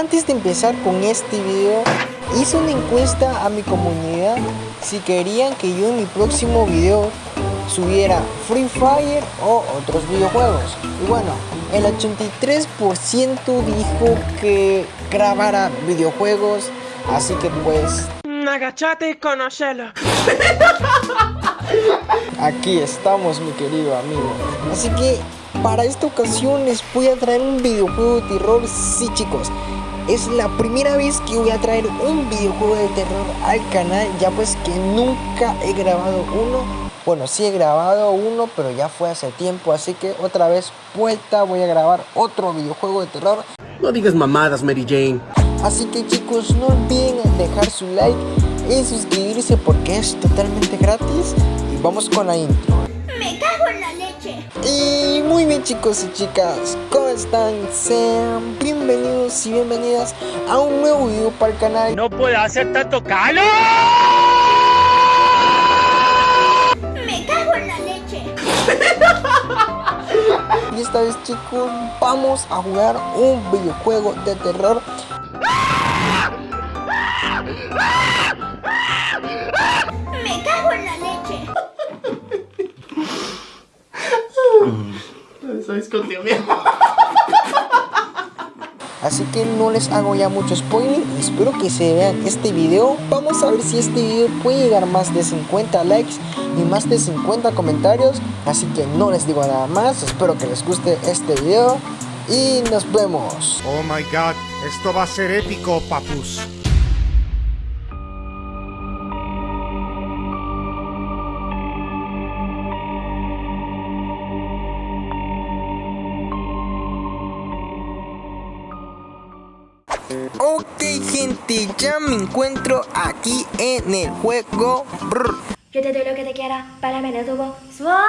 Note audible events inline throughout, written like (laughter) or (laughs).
Antes de empezar con este video, hice una encuesta a mi comunidad si querían que yo en mi próximo video subiera Free Fire o otros videojuegos. Y bueno, el 83% dijo que grabara videojuegos, así que pues... Agachate y conocelo. (laughs) Aquí estamos mi querido amigo. Así que para esta ocasión les voy a traer un videojuego de terror. Sí chicos, es la primera vez que voy a traer un videojuego de terror al canal. Ya pues que nunca he grabado uno. Bueno, sí he grabado uno, pero ya fue hace tiempo. Así que otra vez vuelta voy a grabar otro videojuego de terror. No digas mamadas, Mary Jane. Así que chicos, no olviden dejar su like y suscribirse porque es totalmente gratis. Y vamos con la intro. Me cago en la leche. Y muy bien chicos y chicas, ¿cómo están? Sean bienvenidos y bienvenidas a un nuevo video para el canal. No puede hacer tanto calor. Me cago en la leche. (laughs) Y esta vez chicos, vamos a jugar un videojuego de terror. Me cago en la leche. Así que no les hago ya mucho spoiler y espero que se vean este video. Vamos a ver si este video puede llegar a más de 50 likes y más de 50 comentarios. Así que no les digo nada más, espero que les guste este video y nos vemos. Oh my god, esto va a ser épico, papus. Ok gente, ya me encuentro aquí en el juego. Brr. Yo te doy lo que te quiera para menos tubo suave.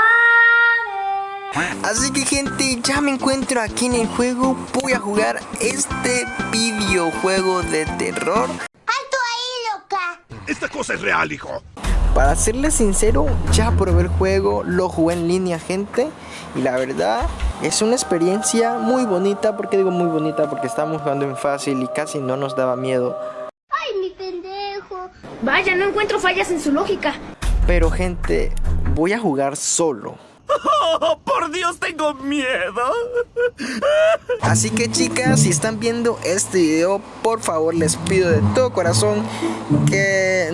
Así que gente, ya me encuentro aquí en el juego. Voy a jugar este videojuego de terror. ¡Alto ahí, loca! Esta cosa es real, hijo. Para serles sincero, ya probé el juego, lo jugué en línea gente y la verdad es una experiencia muy bonita, porque digo muy bonita porque estábamos jugando en fácil y casi no nos daba miedo. ¡Ay, mi pendejo! Vaya, no encuentro fallas en su lógica. Pero gente, voy a jugar solo. Oh, (laughs) por Dios, tengo miedo. (laughs) Así que chicas, si están viendo este video, por favor les pido de todo corazón que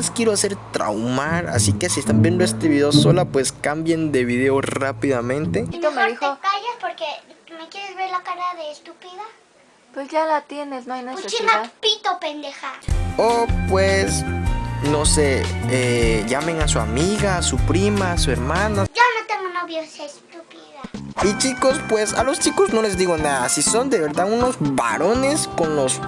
las quiero hacer traumar. Así que si están viendo este video sola, pues cambien de video rápidamente. Mejor te callas porque me quieres ver la cara de estúpida. Pues ya la tienes, no hay necesidad. pito, pendeja. O pues, no sé, eh, llamen a su amiga, a su prima, a su hermana. Yo no tengo novio, esa estúpida. Y chicos, pues a los chicos no les digo nada. Si son de verdad unos varones con los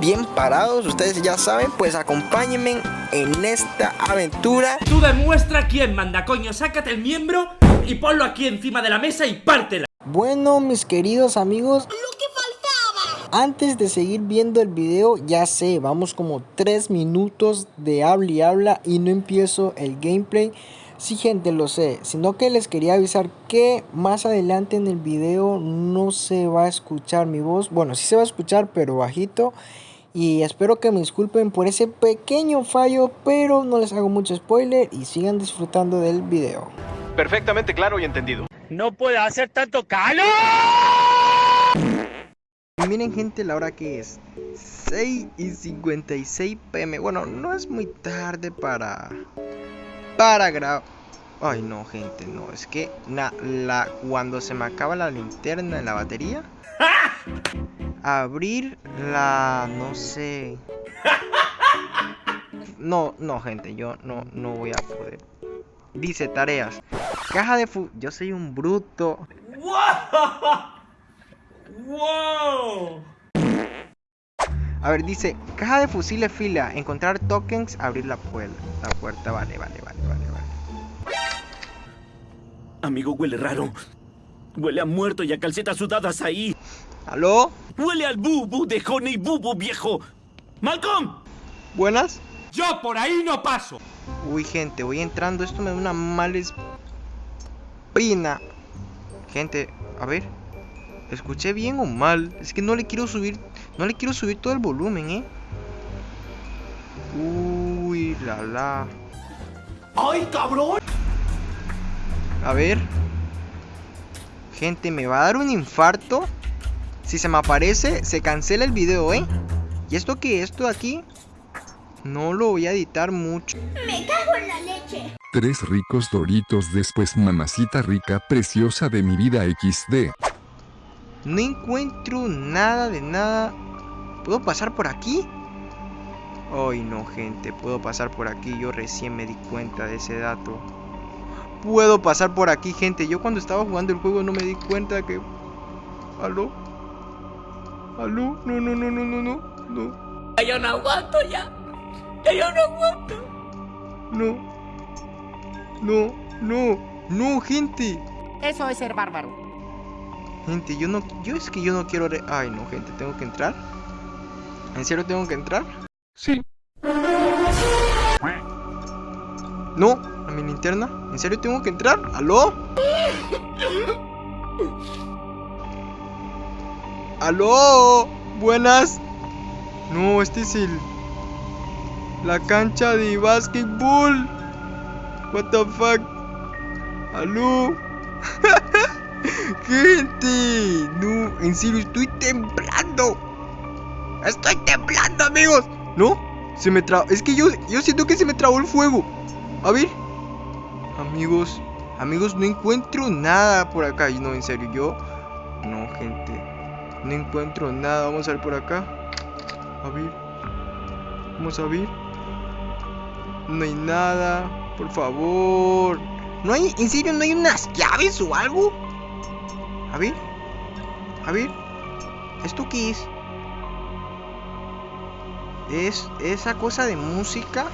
bien parados, ustedes ya saben, pues acompáñenme en esta aventura. Tú demuestra quién manda, coño. Sácate el miembro y ponlo aquí encima de la mesa y pártela. Bueno, mis queridos amigos, antes de seguir viendo el video, ya sé, vamos como 3 minutos de habla y habla y no empiezo el gameplay. Sí, gente, lo sé, sino que les quería avisar que más adelante en el video no se va a escuchar mi voz. Bueno, sí se va a escuchar, pero bajito. Y espero que me disculpen por ese pequeño fallo, pero no les hago mucho spoiler y sigan disfrutando del video. Perfectamente claro y entendido. No puede hacer tanto calor. Y miren gente la hora que es 6 y 56 pm Bueno, no es muy tarde para Para grabar Ay no gente, no, es que na- la, cuando se me acaba la linterna en la batería (laughs) Abrir la, no sé (laughs) No, no gente, yo no, no voy a poder Dice tareas Caja de fu... Yo soy un bruto ¡Wow! A ver, dice, caja de fusiles fila, encontrar tokens, abrir la puerta. La puerta, vale, vale, vale, vale, vale. Amigo, huele raro. Huele a muerto y a calcetas sudadas ahí. ¿Aló? Huele al bubu de Honey Bubu, viejo. ¡Malcolm! ¿Buenas? Yo por ahí no paso. Uy, gente, voy entrando, esto me da una mala espina. Gente, a ver, ¿escuché bien o mal? Es que no le quiero subir No le quiero subir todo el volumen, ¿eh? Uy, la la. ¡Ay, cabrón! A ver. Gente, me va a dar un infarto. Si se me aparece, se cancela el video, ¿eh? ¿Y esto qué? ¿Esto de aquí? No lo voy a editar mucho. Me cago en la leche. Tres ricos doritos después mamacita rica preciosa de mi vida XD. No encuentro nada de nada. ¿Puedo pasar por aquí? Ay, no, gente. Puedo pasar por aquí. Yo recién me di cuenta de ese dato. Puedo pasar por aquí, gente. Yo cuando estaba jugando el juego no me di cuenta que... ¿Aló? ¿Aló? No, no, no, no, no, no. No. Ya yo no aguanto ya. Ya yo no aguanto. No. No, no, no, gente. Eso es ser bárbaro. Gente, yo no, yo es que yo no quiero... re- Ay, no, gente, tengo que entrar. ¿En serio tengo que entrar? Sí. No, a mi linterna. ¿En serio tengo que entrar? ¿Aló? ¿Aló? Buenas. No, este es el... La cancha de básquetbol. What the fuck? ¿Aló? (laughs) Gente, no, en serio estoy temblando. Estoy temblando, amigos. ¿No? Se me trabó. Es que yo, yo siento que se me trabó el fuego. A ver. Amigos, amigos, no encuentro nada por acá. No, en serio, yo. No, gente. No encuentro nada. Vamos a ver por acá. A ver. Vamos a ver. No hay nada. Por favor. No hay, en serio, no hay unas llaves o algo. A ver. A ver. ¿Esto qué es? Es esa cosa de música.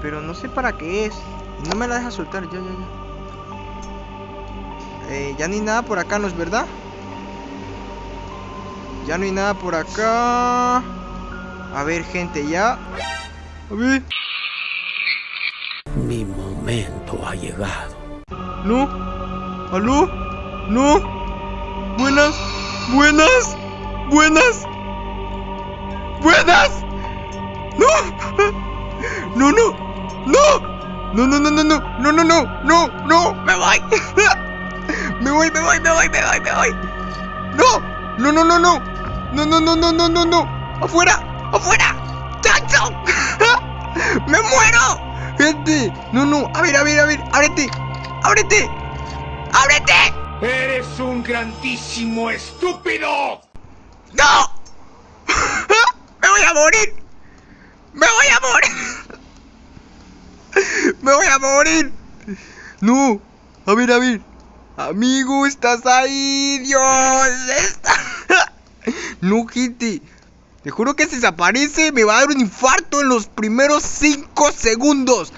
Pero no sé para qué es. No me la deja soltar. Ya, ya, ya. Eh, ya hay nada por acá, ¿no es verdad? Ya no hay nada por acá. A ver, gente, ya. A ver. Mi momento ha llegado. ¿No? ¿Aló? ¿No? ¿Buenas? ¿Buenas? ¿Buenas? ¿Buenas? ¡No! (laughs) ¡No, no! ¡No! ¡No, no, no, no, no! ¡No, ¡No, no, no, no, no! ¡Afuera! ¡Afuera! ¡Chacho! (laughs) ¡Me muero! ¡Gente! ¡No, no! A ver, a ver, a ver! ¡Ábrete! ¡Ábrete! ¡Ábrete! ¡Eres un grandísimo estúpido! ¡No! (laughs) ¡Me voy a morir! ¡Me voy a morir! (laughs) ¡Me voy a morir! ¡No! A ver, a ver. Amigo, estás ahí, Dios. Está... no, gente. Te juro que si se aparece me va a dar un infarto en los primeros 5 segundos.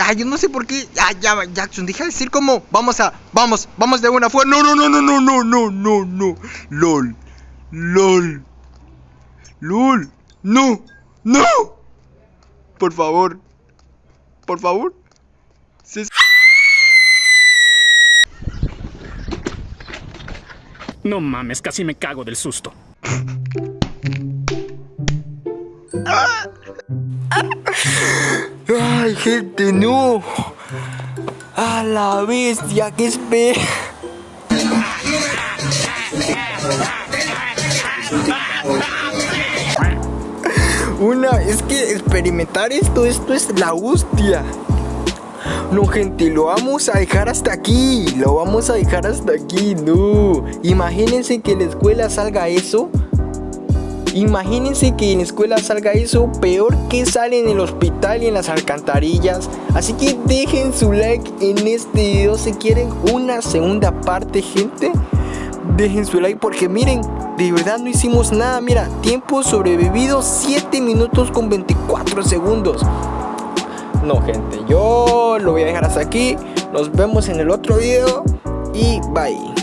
Ah, yo no sé por qué. Ya, ya, Jackson, deja de decir como. Vamos a. Vamos, vamos de buena fuerza. No, no, no, no, no, no, no, no, no. LOL. LOL. LOL. No. No. Por favor. Por favor. Se- No mames, casi me cago del susto. Ay, gente, no. A la bestia, que espera. Una, es que experimentar esto, esto es la hostia. No, gente, lo vamos a dejar hasta aquí. Lo vamos a dejar hasta aquí, no. Imagínense que en la escuela salga eso. Imagínense que en la escuela salga eso, peor que sale en el hospital y en las alcantarillas. Así que dejen su like en este video si quieren una segunda parte, gente. Dejen su like porque miren, de verdad no hicimos nada. Mira, tiempo sobrevivido 7 minutos con 24 segundos. No, gente, yo lo voy a dejar hasta aquí. Nos vemos en el otro video y bye.